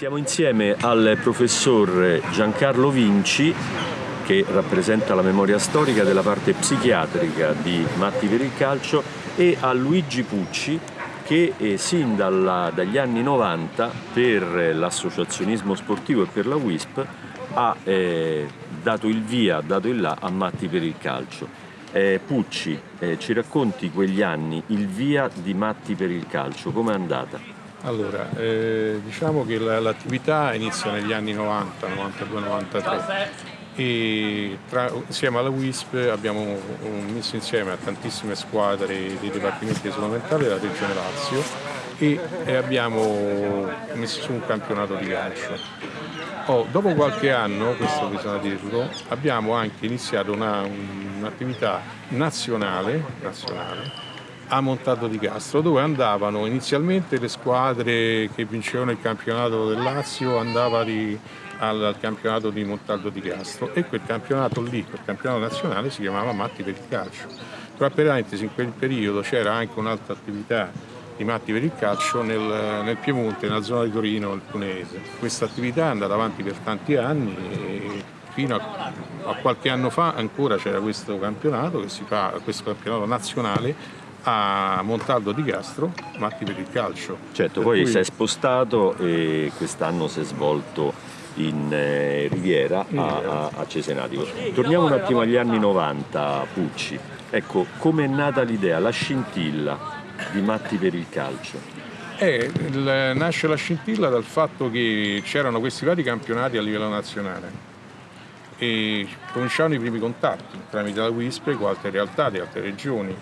Siamo insieme al professor Giancarlo Vinci che rappresenta la memoria storica della parte psichiatrica di Matti per il calcio e a Luigi Pucci che eh, sin dalla, dagli anni 90 per l'associazionismo sportivo e per la WISP ha eh, dato il via, dato il là a Matti per il calcio. Eh, Pucci, eh, ci racconti quegli anni, il via di Matti per il calcio, com'è andata? Allora, eh, diciamo che l'attività inizia negli anni 90, 92-93 e tra, insieme alla WISP abbiamo messo insieme a tantissime squadre dei dipartimenti esolamentali della Regione Lazio e, e, abbiamo messo su un campionato di calcio. Oh, dopo qualche anno, questo bisogna dirlo, abbiamo anche iniziato un'attività un nazionale, nazionale a Montaldo di Castro dove andavano inizialmente le squadre che vincevano il campionato del Lazio andava di, al, campionato di Montaldo di Castro e quel campionato lì, quel campionato nazionale si chiamava Matti per il calcio. Tra parentesi in quel periodo c'era anche un'altra attività di Matti per il calcio nel, nel, Piemonte, nella zona di Torino, nel Punese. Questa attività è andata avanti per tanti anni e fino a, a qualche anno fa ancora c'era questo campionato fa, questo campionato nazionale a Montaldo di Castro, Matti per il calcio. Certo, poi cui... si è spostato e quest'anno si è svolto in eh, Riviera a, a, Cesenatico. Torniamo un attimo agli anni 90, Pucci. Ecco, come è nata l'idea, la scintilla di Matti per il calcio? Eh, il, nasce la scintilla dal fatto che c'erano questi vari campionati a livello nazionale e cominciavano i primi contatti tramite la WISP con altre realtà di altre regioni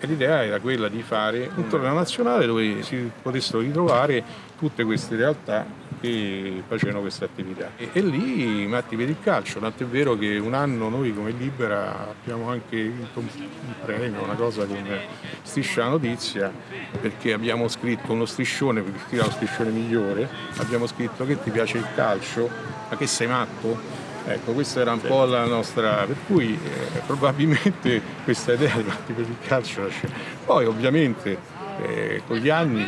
e l'idea era quella di fare un torneo nazionale dove si potessero ritrovare tutte queste realtà che facevano questa attività. E, e lì Matti per il calcio, tant'è vero che un anno noi come Libera abbiamo anche vinto un, premio, una cosa come Striscia la Notizia, perché abbiamo scritto uno striscione, perché era lo striscione migliore, abbiamo scritto che ti piace il calcio, ma che sei matto? Ecco, questa era un po' la nostra, per cui eh, probabilmente questa idea di per il calcio nasce. Poi ovviamente eh, con gli anni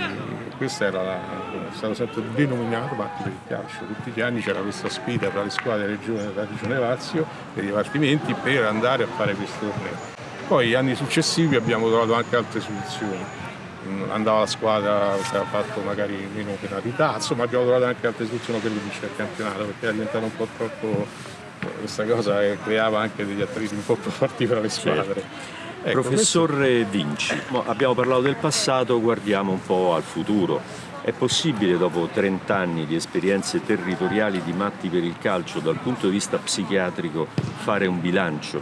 questo era la, è stato sempre denominato Patti per il calcio, tutti gli anni c'era questa sfida tra le squadre regione, della regione Lazio e i dipartimenti per andare a fare questo torneo. Poi gli anni successivi abbiamo trovato anche altre soluzioni andava la squadra che aveva fatto magari meno penalità, insomma abbiamo trovato anche altre soluzioni per vincere il campionato perché era diventato un po' troppo questa cosa che creava anche degli attriti un po' più forti tra le squadre. Certo. Ecco, Professor questo... Vinci, abbiamo parlato del passato, guardiamo un po' al futuro. È possibile dopo 30 anni di esperienze territoriali di matti per il calcio dal punto di vista psichiatrico fare un bilancio?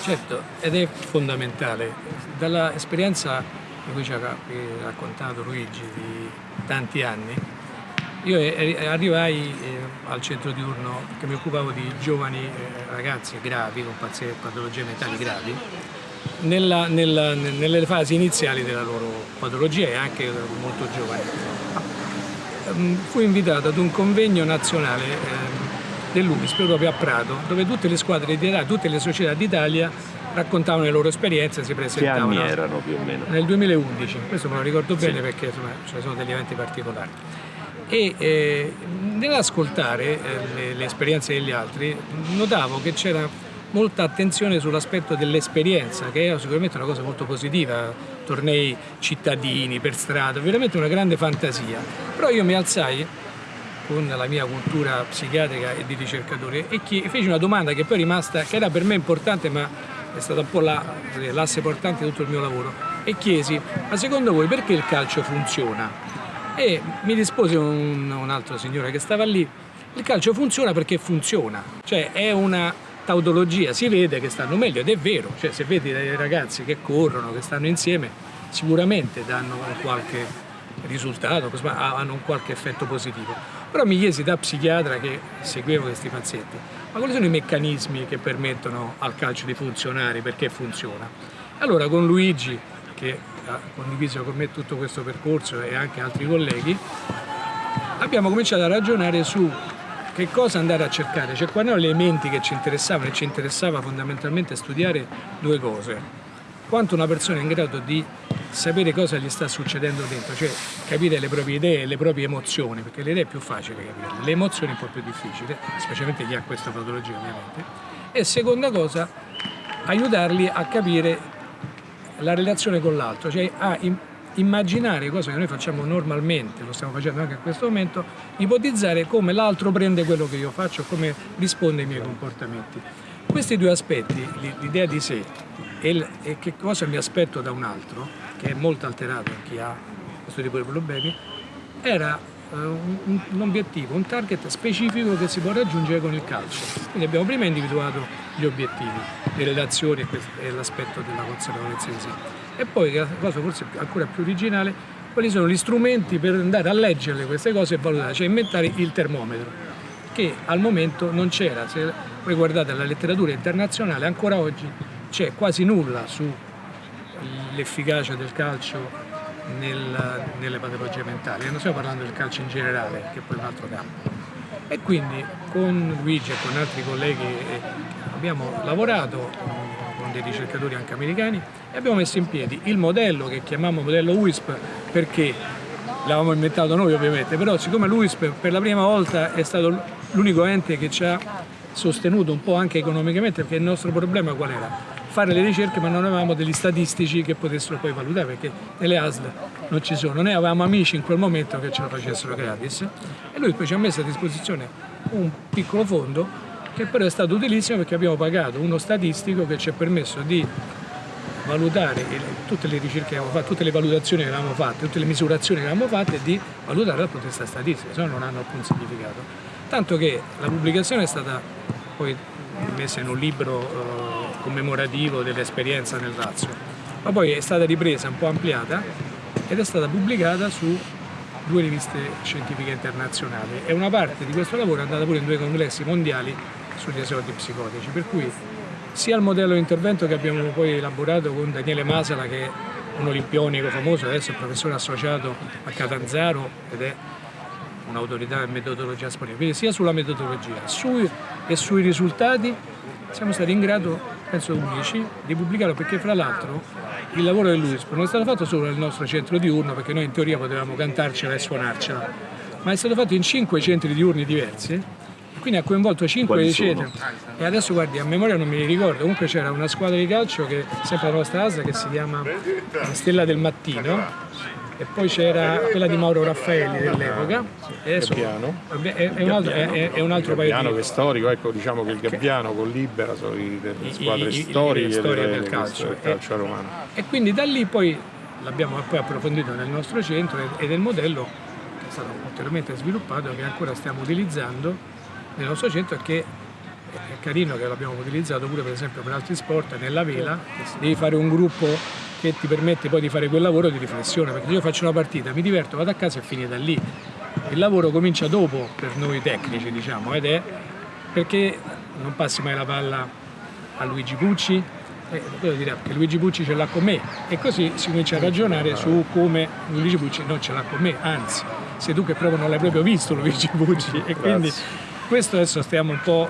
Certo, ed è fondamentale. Dall'esperienza di cui ci ha raccontato Luigi di tanti anni, io arrivai eh, al centro diurno che mi occupavo di giovani eh, ragazzi gravi, con patologie mentali gravi, nella, nella, nelle fasi iniziali della loro patologia e anche molto giovani. Ehm, fui invitato ad un convegno nazionale ehm, dell'UISP proprio a Prato, dove tutte le squadre di Italia, tutte le società d'Italia raccontavano le loro esperienze, si presentavano. Che anni erano più o meno? Nel 2011, questo me lo ricordo bene sì. perché insomma, ci sono degli eventi particolari e eh, nell'ascoltare eh, le, le, esperienze degli altri notavo che c'era molta attenzione sull'aspetto dell'esperienza che era sicuramente una cosa molto positiva tornei cittadini per strada veramente una grande fantasia però io mi alzai con la mia cultura psichiatrica e di ricercatore e feci una domanda che poi è rimasta che era per me importante ma è stata un po' l'asse portante di tutto il mio lavoro e chiesi ma secondo voi perché il calcio funziona? E mi rispose un, un altro signore che stava lì, il calcio funziona perché funziona, cioè è una tautologia, si vede che stanno meglio ed è vero, cioè se vedi dei ragazzi che corrono, che stanno insieme, sicuramente danno qualche risultato, hanno un qualche effetto positivo. Però mi chiesi da psichiatra che seguivo questi pazienti, ma quali sono i meccanismi che permettono al calcio di funzionare, perché funziona? Allora con Luigi, che ha condiviso con me tutto questo percorso e anche altri colleghi, abbiamo cominciato a ragionare su che cosa andare a cercare, cioè quali erano gli elementi che ci interessavano e ci interessava fondamentalmente studiare due cose. Quanto una persona è in grado di sapere cosa gli sta succedendo dentro, cioè capire le proprie idee e le proprie emozioni, perché le idee è più facile capirle, le emozioni è un po' più difficile, specialmente chi ha questa patologia ovviamente. E seconda cosa, aiutarli a capire la relazione con l'altro, cioè a immaginare, cosa che noi facciamo normalmente, lo stiamo facendo anche in questo momento, ipotizzare come l'altro prende quello che io faccio, come risponde ai miei comportamenti. Questi due aspetti, l'idea di sé e, che cosa mi aspetto da un altro, che è molto alterato in chi ha questo tipo di problemi, era uh, un, un, obiettivo, un target specifico che si può raggiungere con il calcio. Quindi abbiamo prima individuato gli obiettivi, le relazioni e, l'aspetto della consapevolezza di sé. E poi, la cosa forse ancora più originale, quali sono gli strumenti per andare a leggere queste cose e valutare, cioè inventare il termometro, che al momento non c'era. Se voi guardate la letteratura internazionale, ancora oggi c'è quasi nulla sull'efficacia del calcio nel, nelle patologie mentali, non stiamo parlando del calcio in generale, che è poi un altro campo. E quindi con Luigi e con altri colleghi eh, abbiamo lavorato con dei ricercatori anche americani e abbiamo messo in piedi il modello che chiamiamo modello WISP perché l'avevamo inventato noi ovviamente, però siccome l'UISP per la prima volta è stato l'unico ente che ci ha sostenuto un po' anche economicamente, perché il nostro problema qual era? Fare le ricerche ma non avevamo degli statistici che potessero poi valutare perché nelle ASL non ci sono. Noi avevamo amici in quel momento che ce lo facessero gratis e lui poi ci ha messo a disposizione un piccolo fondo che però è stato utilissimo perché abbiamo pagato uno statistico che ci ha permesso di valutare tutte le ricerche che avevamo fatto, tutte le valutazioni che avevamo fatte, tutte le misurazioni che avevamo fatte e di valutare di vista statistico, se no non hanno alcun significato. Tanto che la pubblicazione è stata poi messa in un libro eh, commemorativo dell'esperienza nel Lazio, ma poi è stata ripresa, un po' ampliata ed è stata pubblicata su due riviste scientifiche internazionali. E una parte di questo lavoro è andata pure in due congressi mondiali sugli esordi psicotici, per cui sia il modello di intervento che abbiamo poi elaborato con Daniele Masala che è un olimpionico famoso, adesso è professore associato a Catanzaro ed è un'autorità in metodologia disponibile, quindi sia sulla metodologia sui, e sui risultati siamo stati in grado, penso 11, di pubblicarlo perché fra l'altro il lavoro dell'UISP non è stato fatto solo nel nostro centro diurno perché noi in teoria potevamo cantarcela e suonarcela, ma è stato fatto in cinque centri diurni diversi quindi ha coinvolto cinque centri. E adesso guardi a memoria non me li ricordo. Comunque c'era una squadra di calcio che sempre la nostra ASA che si chiama Stella del Mattino e poi c'era quella di Mauro Raffaelli dell'epoca. Gabbiano. È, è, un altro, è, è un altro paio di... che è storico, ecco diciamo che il Gabbiano con Libera sono le squadre I, storiche storia del calcio, del calcio romano. E quindi da lì poi l'abbiamo poi approfondito nel nostro centro ed è il modello che è stato ulteriormente sviluppato che ancora stiamo utilizzando nel nostro centro e che è carino che l'abbiamo utilizzato pure per esempio per altri sport, nella vela, devi fare un gruppo che ti permette poi di fare quel lavoro di riflessione, perché io faccio una partita, mi diverto, vado a casa e finita lì. Il lavoro comincia dopo per noi tecnici, diciamo, ed è perché non passi mai la palla a Luigi Pucci, eh, dire che Luigi Pucci ce l'ha con me. E così si comincia a ragionare su come Luigi Pucci non ce l'ha con me, anzi, sei tu che proprio non l'hai proprio visto Luigi Pucci. E quindi questo adesso stiamo un po'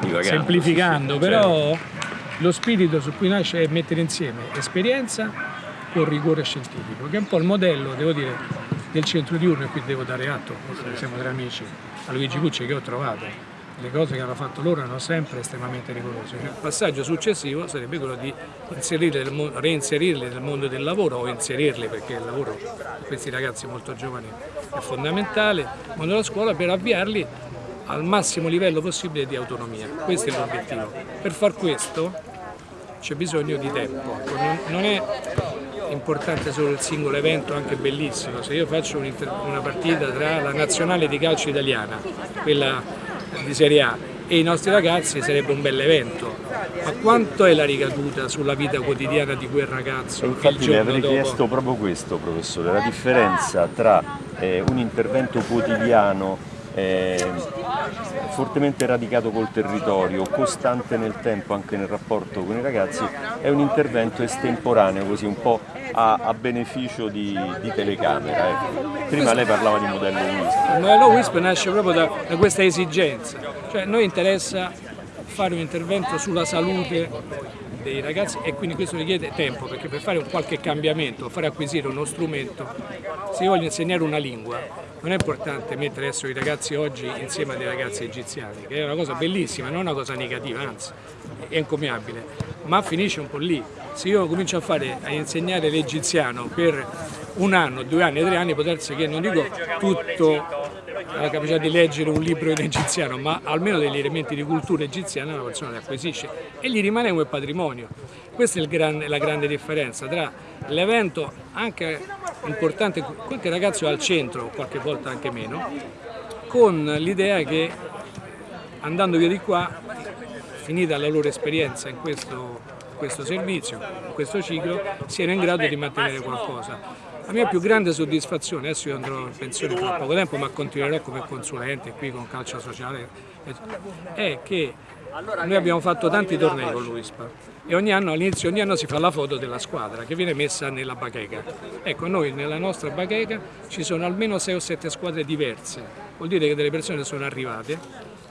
uh, semplificando, però certo lo spirito su cui nasce è mettere insieme esperienza con rigore scientifico, che è un po' il modello, devo dire, del centro diurno, e qui devo dare atto, siamo tre amici, a Luigi Cucci che ho trovato, le cose che hanno fatto loro erano sempre estremamente rigorose. Il passaggio successivo sarebbe quello di reinserirli nel mondo del lavoro o inserirli perché il lavoro per questi ragazzi molto giovani è fondamentale, nel mondo della scuola per avviarli al massimo livello possibile di autonomia. Questo è l'obiettivo. Per far questo c'è bisogno di tempo. Non è importante solo il singolo evento, anche bellissimo. Se io faccio una partita tra la nazionale di calcio italiana, quella di Serie A, e i nostri ragazzi sarebbe un bel evento. Ma quanto è la ricaduta sulla vita quotidiana di quel ragazzo? Infatti le avrei dopo? chiesto proprio questo, professore, la differenza tra eh, un intervento quotidiano eh, fortemente radicato col territorio, costante nel tempo anche nel rapporto con i ragazzi, è un intervento estemporaneo, così un po' a, a beneficio di, di telecamera. Ecco. Prima lei parlava di modello WISP. Il modello WISP nasce proprio da, da questa esigenza, cioè a noi interessa fare un intervento sulla salute dei ragazzi e quindi questo richiede tempo perché per fare qualche cambiamento, fare acquisire uno strumento, se io voglio insegnare una lingua non è importante mettere adesso i ragazzi oggi insieme a dei ragazzi egiziani, che è una cosa bellissima, non una cosa negativa, anzi è incommiabile, ma finisce un po' lì. Se io comincio a, fare, a insegnare l'egiziano per un anno, due anni, tre anni, può darsi che non dico tutto la capacità di leggere un libro in egiziano, ma almeno degli elementi di cultura egiziana una persona li acquisisce e gli rimane come patrimonio. Questa è gran, la grande differenza tra l'evento anche importante, qualche ragazzo al centro, qualche volta anche meno, con l'idea che andando via di qua, finita la loro esperienza in questo, questo servizio, in questo ciclo, siano in grado di mantenere qualcosa. La mia più grande soddisfazione, adesso io andrò in pensione tra poco tempo, ma continuerò come consulente qui con Calcio Sociale, è che noi abbiamo fatto tanti tornei con l'UISPA e ogni anno, all'inizio ogni anno si fa la foto della squadra che viene messa nella bacheca. Ecco, noi nella nostra bacheca ci sono almeno 6 o 7 squadre diverse, vuol dire che delle persone sono arrivate,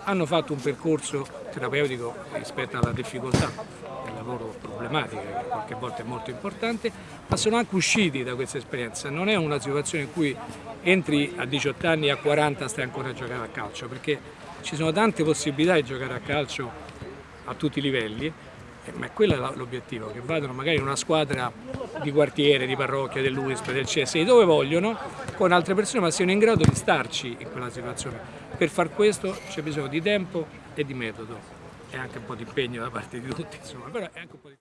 hanno fatto un percorso terapeutico rispetto alla difficoltà lavoro problematica che qualche volta è molto importante, ma sono anche usciti da questa esperienza. Non è una situazione in cui entri a 18 anni e a 40 stai ancora a giocare a calcio, perché ci sono tante possibilità di giocare a calcio a tutti i livelli, eh, ma quello è l'obiettivo, che vadano magari in una squadra di quartiere, di parrocchia, dell'UISP, del CSI, dove vogliono, con altre persone, ma siano in grado di starci in quella situazione. Per far questo c'è bisogno di tempo e di metodo e anche un po' di impegno da parte di tutti, insomma, però è anche un po' di...